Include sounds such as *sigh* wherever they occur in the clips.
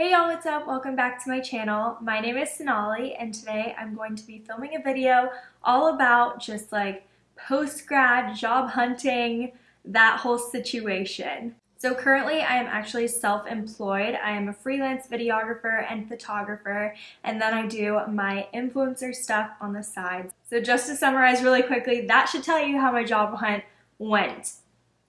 Hey y'all, what's up? Welcome back to my channel. My name is Sonali and today I'm going to be filming a video all about just like post-grad, job hunting, that whole situation. So currently I am actually self-employed. I am a freelance videographer and photographer and then I do my influencer stuff on the side. So just to summarize really quickly, that should tell you how my job hunt went.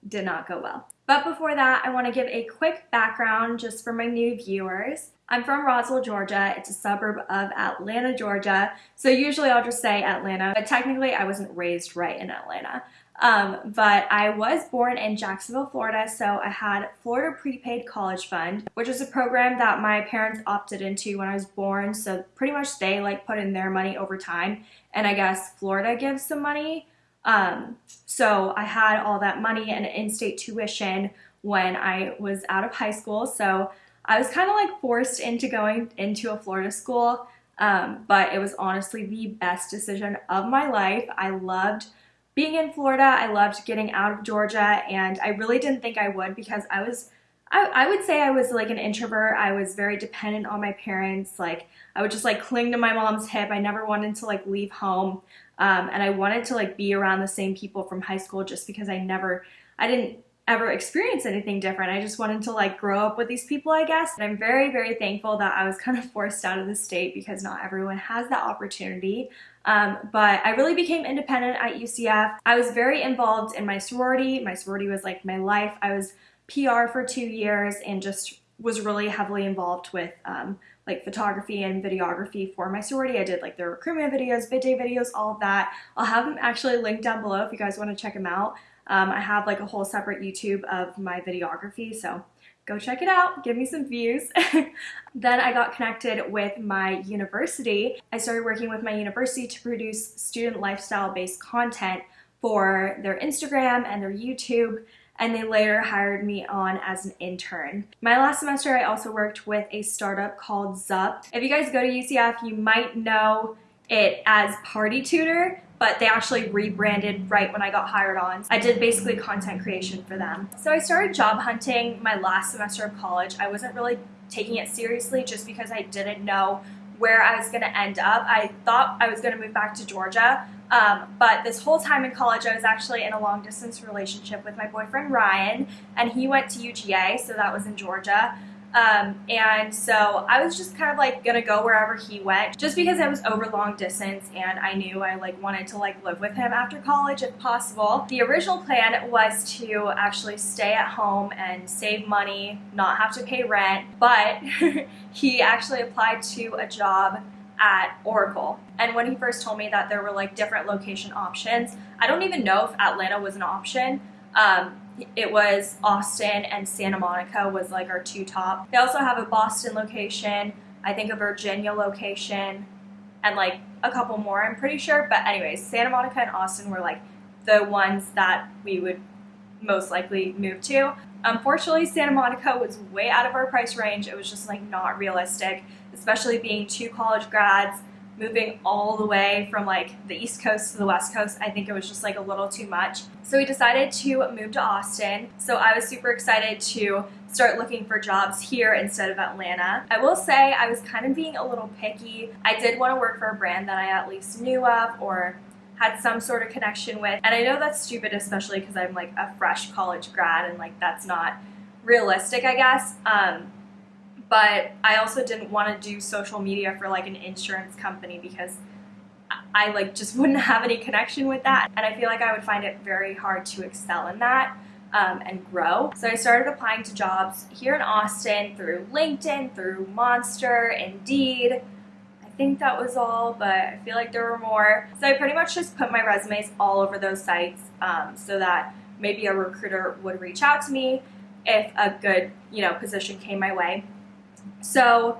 Did not go well. But before that, I want to give a quick background just for my new viewers. I'm from Roswell, Georgia. It's a suburb of Atlanta, Georgia. So usually I'll just say Atlanta, but technically I wasn't raised right in Atlanta. Um, but I was born in Jacksonville, Florida, so I had Florida Prepaid College Fund, which is a program that my parents opted into when I was born. So pretty much they like put in their money over time, and I guess Florida gives some money um, so I had all that money and in-state tuition when I was out of high school. So I was kind of like forced into going into a Florida school, um, but it was honestly the best decision of my life. I loved being in Florida. I loved getting out of Georgia and I really didn't think I would because I was I, I would say I was like an introvert. I was very dependent on my parents. Like I would just like cling to my mom's hip. I never wanted to like leave home. Um, and I wanted to like be around the same people from high school just because I never, I didn't ever experience anything different. I just wanted to like grow up with these people, I guess. And I'm very, very thankful that I was kind of forced out of the state because not everyone has that opportunity. Um, but I really became independent at UCF. I was very involved in my sorority. My sorority was like my life. I was PR for two years and just was really heavily involved with um, like photography and videography for my sorority. I did like the recruitment videos, bid day videos, all of that. I'll have them actually linked down below if you guys want to check them out. Um, I have like a whole separate YouTube of my videography, so go check it out, give me some views. *laughs* then I got connected with my university. I started working with my university to produce student lifestyle based content for their Instagram and their YouTube and they later hired me on as an intern. My last semester I also worked with a startup called Zup. If you guys go to UCF you might know it as Party Tutor but they actually rebranded right when I got hired on. I did basically content creation for them. So I started job hunting my last semester of college. I wasn't really taking it seriously just because I didn't know where I was going to end up. I thought I was going to move back to Georgia, um, but this whole time in college, I was actually in a long distance relationship with my boyfriend Ryan, and he went to UGA, so that was in Georgia. Um, and so I was just kind of like gonna go wherever he went just because I was over long distance and I knew I like wanted to like live with him after college if possible. The original plan was to actually stay at home and save money, not have to pay rent, but *laughs* he actually applied to a job at Oracle. And when he first told me that there were like different location options, I don't even know if Atlanta was an option. Um, it was Austin and Santa Monica was like our two top. They also have a Boston location, I think a Virginia location, and like a couple more, I'm pretty sure. But anyways, Santa Monica and Austin were like the ones that we would most likely move to. Unfortunately, Santa Monica was way out of our price range. It was just like not realistic, especially being two college grads moving all the way from like the East Coast to the West Coast, I think it was just like a little too much. So we decided to move to Austin. So I was super excited to start looking for jobs here instead of Atlanta. I will say I was kind of being a little picky. I did want to work for a brand that I at least knew of or had some sort of connection with. And I know that's stupid, especially because I'm like a fresh college grad and like that's not realistic, I guess. Um, but I also didn't want to do social media for like an insurance company because I like just *laughs* wouldn't have any connection with that and I feel like I would find it very hard to excel in that um, and grow. So I started applying to jobs here in Austin through LinkedIn, through Monster, Indeed. I think that was all, but I feel like there were more. So I pretty much just put my resumes all over those sites um, so that maybe a recruiter would reach out to me if a good, you know, position came my way. So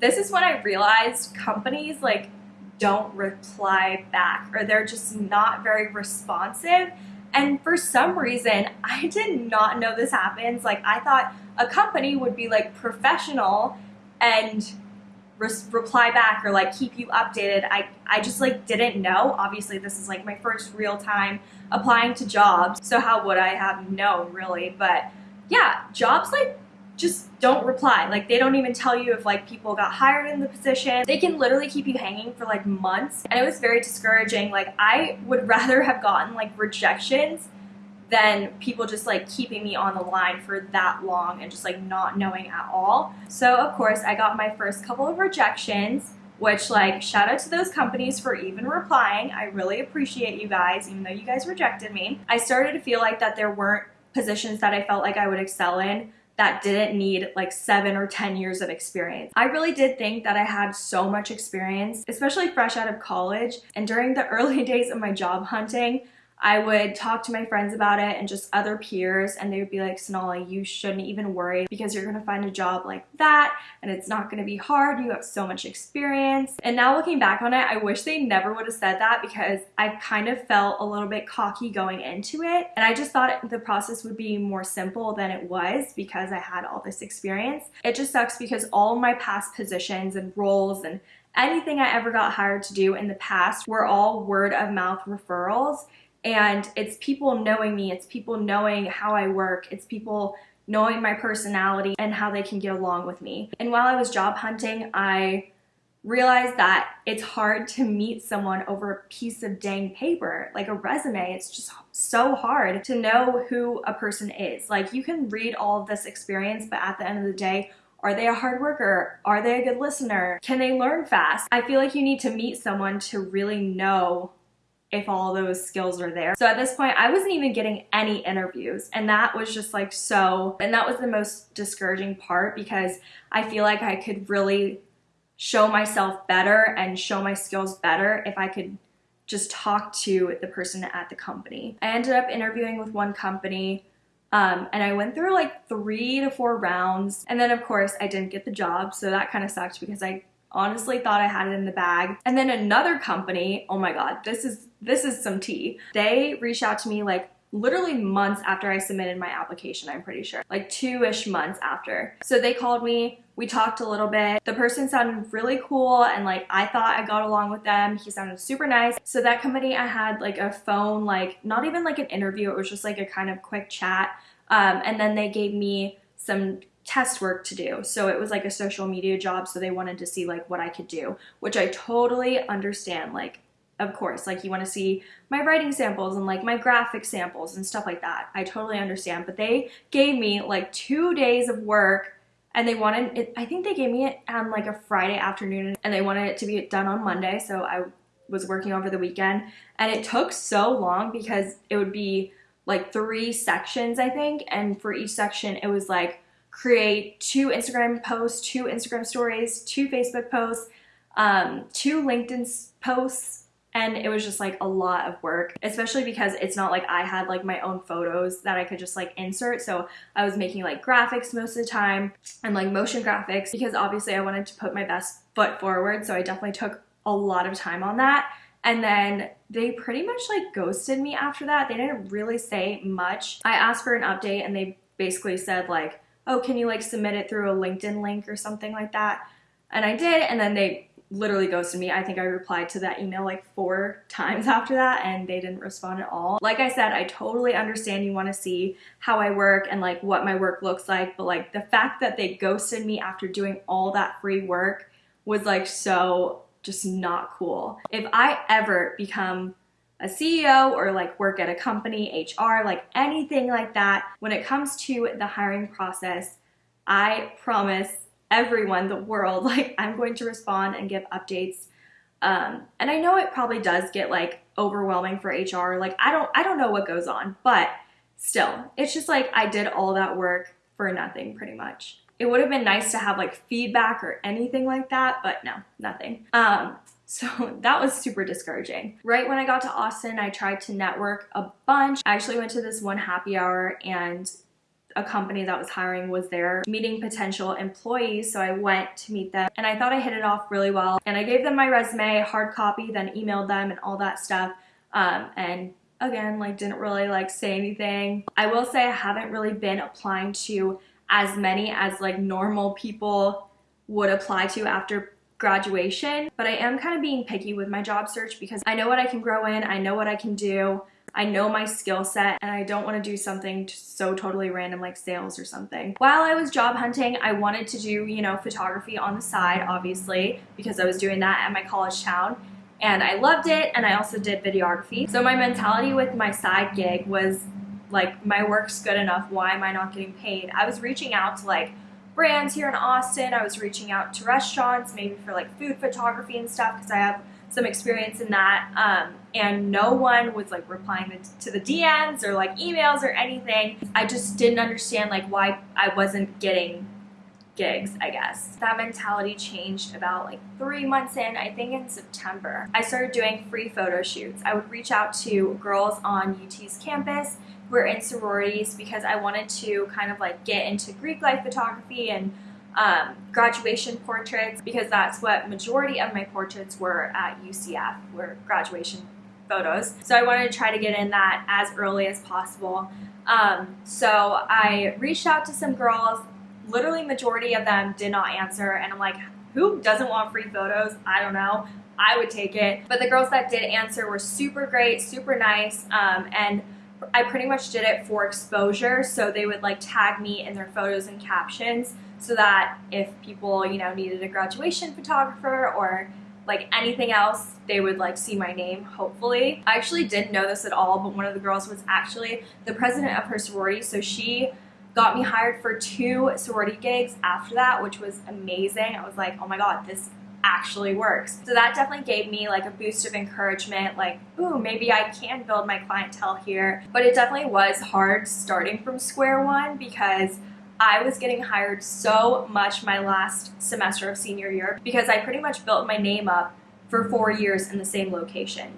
this is when I realized companies like don't reply back or they're just not very responsive. And for some reason, I did not know this happens. Like I thought a company would be like professional and re reply back or like keep you updated. I, I just like didn't know. Obviously this is like my first real time applying to jobs. So how would I have known really? But yeah, jobs like just don't reply. Like they don't even tell you if like people got hired in the position. They can literally keep you hanging for like months. And it was very discouraging. Like I would *laughs* rather have gotten like rejections than people just like keeping me on the line for that long and just like not knowing at all. So of course I got my first couple of rejections which like shout out to those companies for even replying. I really appreciate you guys even though you guys rejected me. I started to feel like that there weren't positions that I felt like I would excel in that didn't need like seven or 10 years of experience. I really did think that I had so much experience, especially fresh out of college. And during the *laughs* early days of my job hunting, I would talk to my friends about it and just other peers and they would be like, Sonali, you shouldn't even worry because you're gonna find a job like that and it's not gonna be hard. You have so much experience. And now looking back on it, I wish they never would have said that because I kind of felt a little bit cocky going into it. And I just thought the process would be more simple than it was because I had all this experience. It just sucks because all my past positions and roles and anything I ever got hired to do in the past were all word of mouth referrals and it's people knowing me, it's people knowing how I work, it's people knowing my personality and how they can get along with me. And while I was job hunting, I realized that it's hard to meet someone over a piece of dang paper, like a resume. It's just so hard to know who a person is. Like you can read all of this experience, but at the end of the day, are they a hard worker? Are they a good listener? Can they learn fast? I feel like you need to meet someone to really know if all those skills are there. So at this point, I wasn't even getting any interviews and that was just like so, and that was the most discouraging part because I feel like I could really show myself better and show my skills better if I could just talk to the person at the company. I ended up interviewing with one company um, and I went through like three to four rounds. And then of course I didn't get the job. So that kind of sucked because I honestly thought I had it in the bag. And then another company, oh my God, this is, this is some tea. They reached out to me like literally months after I submitted my application, I'm pretty sure. Like two-ish months after. So they called me, we talked a little bit. The person sounded really cool and like I thought I got along with them. He sounded super nice. So that company I had like a phone, like not even like an interview, it was just like a kind of quick chat. Um, and then they gave me some test work to do. So it was like a social media job. So they wanted to see like what I could do, which I totally understand. Like, of course, like you want to see my writing samples and like my graphic samples and stuff like that. I totally understand. But they gave me like two days of work and they wanted it, I think they gave me it on like a Friday afternoon and they wanted it to be done on Monday. So I was working over the weekend and it took so long because it would be like three sections, I think. And for each section, it was like create two Instagram posts, two Instagram stories, two Facebook posts, um, two LinkedIn posts, and it was just like a lot of work especially because it's not like I had like my own photos that I could just like insert. So I was making like graphics most of the time and like motion graphics because obviously I wanted to put my best foot forward. So I definitely took a lot of time on that. And then they pretty much like ghosted me after that. They didn't really say much. I asked for an update and they basically said like oh, can you like submit it through a LinkedIn link or something like that? And I did, and then they literally ghosted me. I think I replied to that email like four times *laughs* after that and they didn't respond at all. Like I said, I totally understand you want to see how I work and like what my work looks like, but like the fact that they ghosted me after doing all that free work was like so just not cool. If I ever become a CEO or like work at a company, HR, like anything like that. When it comes to the hiring process, I promise everyone, the world, *laughs* like I'm going to respond and give updates. Um, and I know it probably does get like overwhelming for HR. Like I don't, I don't know what goes on, but still, it's just like I did all that work for nothing pretty much. It would have been nice to have like feedback or anything like that, but no, nothing. Um, *laughs* so that was super discouraging. Right when I got to Austin, I tried to network a bunch. I actually went to this one happy hour and a company that was hiring was there meeting potential employees so I went to meet them and I thought I hit it off really well and I gave them my resume hard copy then emailed them and all that stuff um, and again like didn't really like say anything I will say I haven't really been applying to as many as like normal people would apply to after graduation, but I am kind of being picky with my job search because I know what I can grow in, I know what I can do. I know my skill set and I don't want to do something so totally random like sales or something. While I was job hunting, I wanted to do, you know, photography on the side, obviously, because I was doing that at my college town and I loved it and I also did videography. So my mentality with my side gig was like my work's good enough, why am I not getting paid? I was reaching out to like brands here in Austin. I was reaching out to restaurants, maybe for like food photography and stuff, because I have some experience in that. Um, and no one was like replying to the DMs or like emails or anything. I just didn't understand like why I wasn't getting gigs, I guess. That mentality changed about like three months in, I think in September. I started doing free photo shoots. I would reach out to girls on UT's campus who are in sororities because I wanted to kind of like get into Greek life photography and um, graduation portraits because that's what majority of my portraits were at UCF, were graduation photos. So I wanted to try to get in that as early as possible. Um, so I reached out to some girls, literally majority of them did not answer and I'm like, who doesn't want free photos? I don't know. I would take it. But the girls that did answer were super great, super nice, um, and I pretty much did it for exposure. So they would like tag me in their photos and captions so that if people, you know, needed a graduation photographer or like anything else, they would like see my name, hopefully. I actually didn't know this at all, but one of the girls was actually the president of her sorority. So she got me hired for two sorority gigs after that, which was amazing. I was like, oh my God, this actually works. So that definitely gave me like a boost of encouragement, like, ooh, maybe I can build my clientele here. But it definitely was hard starting from square one because I was getting hired so much my last semester of senior year because I pretty much built my name up for four years in the same location.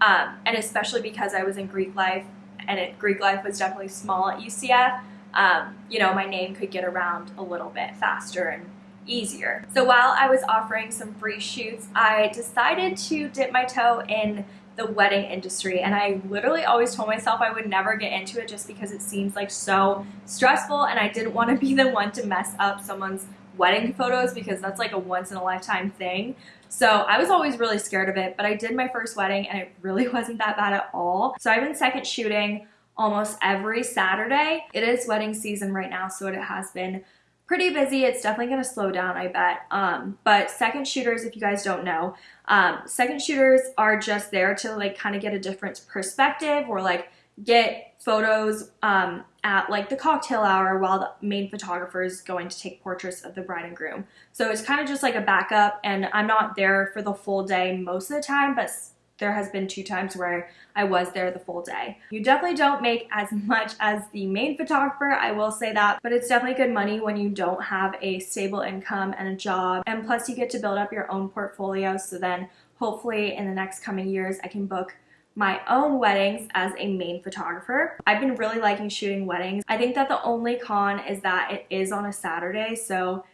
Um, and especially because I was in Greek life and it, Greek life was definitely small at UCF, um, you know, my name could get around a little bit faster and easier. So while I was offering some free shoots, I decided to dip my toe in the wedding industry and I literally always told myself I would never get into it just because it seems like so stressful and I didn't want to be the one to mess up someone's wedding photos because that's like a once in a lifetime thing. So I was always really scared of it, but I did my first wedding and it really *laughs* wasn't that bad at all. So I've been second shooting almost every Saturday. It is wedding season right now, so it has been pretty busy. It's definitely going to slow down, I bet. Um, but second shooters, if you guys don't know, um, second shooters are just there to like kind of get a different perspective or like get photos um, at like the cocktail hour while the main photographer is going to take portraits of the bride and groom. So it's kind of just like a backup and I'm not there for the full day most of the time, but there has been two times where I was there the full day. You definitely don't make as *laughs* much as the main photographer, I will say that, but it's definitely good money when you don't have a stable income and a job. And plus you get to build up your own portfolio. So then hopefully in the next coming years, I can book my own weddings as a main photographer. I've been really liking shooting weddings. I think that the only con is that it is on a Saturday, so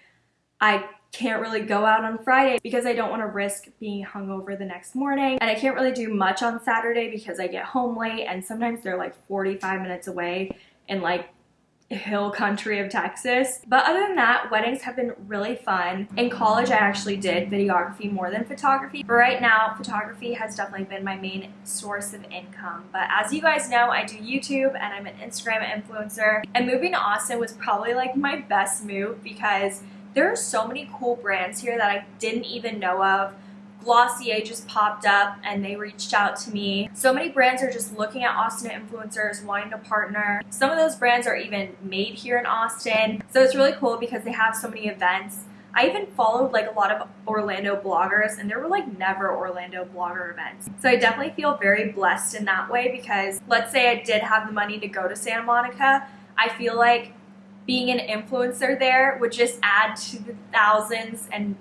I can't really go out on Friday because I don't want to risk being hungover the next morning. And I can't really do much on Saturday because I get home late and sometimes they're like 45 minutes away in like hill country of Texas. But other than that, weddings have been really fun. In college, I actually did videography more than photography. But right now, photography has definitely been my main source of income. But as you guys know, I do YouTube and I'm an Instagram influencer. And moving to Austin was probably like my best move because there are so many cool brands here that I didn't even know of. Glossier just popped up and they reached out to me. So many brands are just looking at Austin influencers, wanting to partner. Some of those brands are even made here in Austin. So it's really cool because they have so many events. I even followed like a lot of Orlando bloggers and there were like never Orlando blogger events. So I definitely feel very blessed in that way because let's say I did have the money to go to Santa Monica, I feel like being an influencer there would just add to the thousands and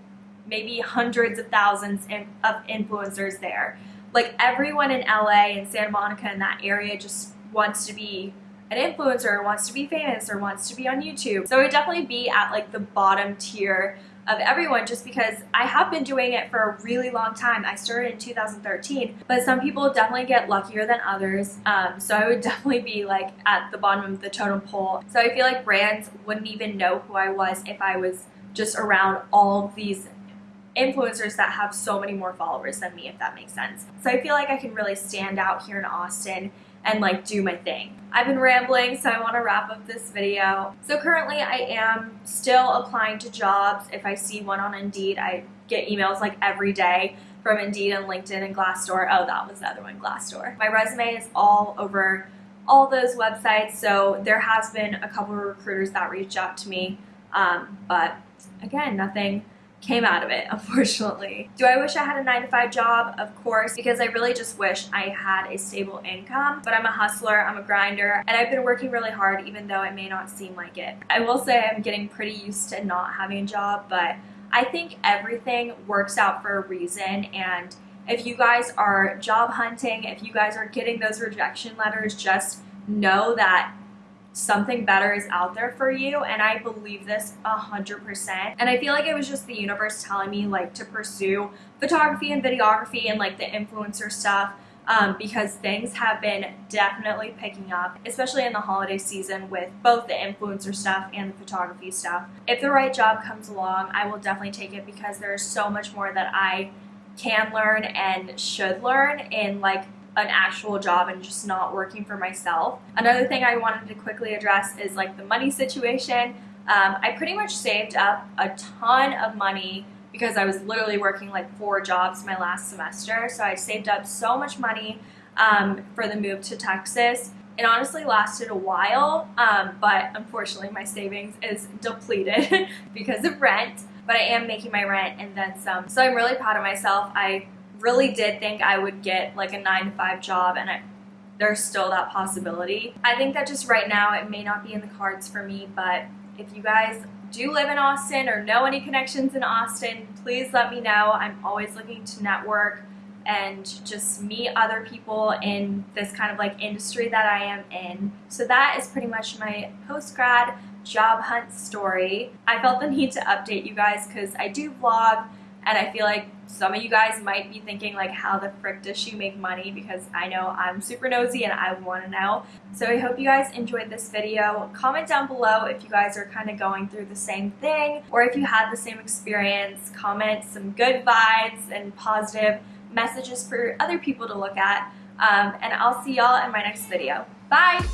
maybe hundreds of thousands of influencers there. Like everyone in LA and Santa Monica in that area just wants to be an influencer, wants to be famous, or wants to be on YouTube. So it would definitely be at like the bottom tier of everyone just because I have been doing it for a really long time. I started in 2013, but some people definitely get luckier than others. Um, so I would *laughs* definitely be like at the bottom of the totem pole. So I feel like brands wouldn't even know who I was if I was just around all these influencers that have so many more followers than me, if that makes sense. So I feel like I can really stand out here in Austin and like do my thing. I've been rambling, so I want to wrap up this video. So currently I am still applying to jobs. If I see one on Indeed, I get emails like every day from Indeed and LinkedIn and Glassdoor. Oh, that was the other one, Glassdoor. My resume is all over all those websites, so there has been a couple of recruiters that reached out to me, um, but again, nothing came out of it, *laughs* unfortunately. Do I wish I had a 9 to 5 job? Of course, because I really just wish I had a stable income, but I'm a hustler, I'm a grinder, and I've been working really hard even though it may not seem like it. I will say I'm getting pretty used to not having a job, but I think everything works out for a reason and if you guys are job hunting, if you guys are getting those rejection letters, just know that something better is out there for you and I believe this a hundred percent and I feel like it was just the universe telling me like to pursue photography and videography and like the influencer stuff um, because things have been definitely picking up, especially in the holiday season with both the influencer stuff and the photography stuff. If the right job comes along, I will definitely take it because there's so much more that I can learn and should learn in like an actual job and just not working for myself. Another thing I wanted to quickly address is like the money situation. Um, I pretty much saved up a ton of money because I was literally working like four jobs my last semester. So I saved up so much money um, for the move to Texas. It honestly lasted a while, um, but unfortunately my savings is depleted *laughs* because of rent. But I am making my rent and then some. So I'm really proud of myself. I really mm-hmm. did think I would get like a nine to five job and I, there's still that possibility. I think that just right now it may not be in the cards for me, but if you guys do live in Austin or know any connections in Austin, please let me know. I'm always looking to network and just meet other people in this kind of like industry that I am in. So that is pretty much my post-grad job hunt story. I felt the need to update you guys because I do vlog and I feel like some of you guys might be thinking like how the frick does she make money because I know I'm super nosy and I want to know. So I hope you guys enjoyed this video. Comment down below if you guys are kind of going through the same thing or if you had the same experience. Comment some good vibes and positive messages for other people to look at. Um, and I'll see y'all in my next video. Bye!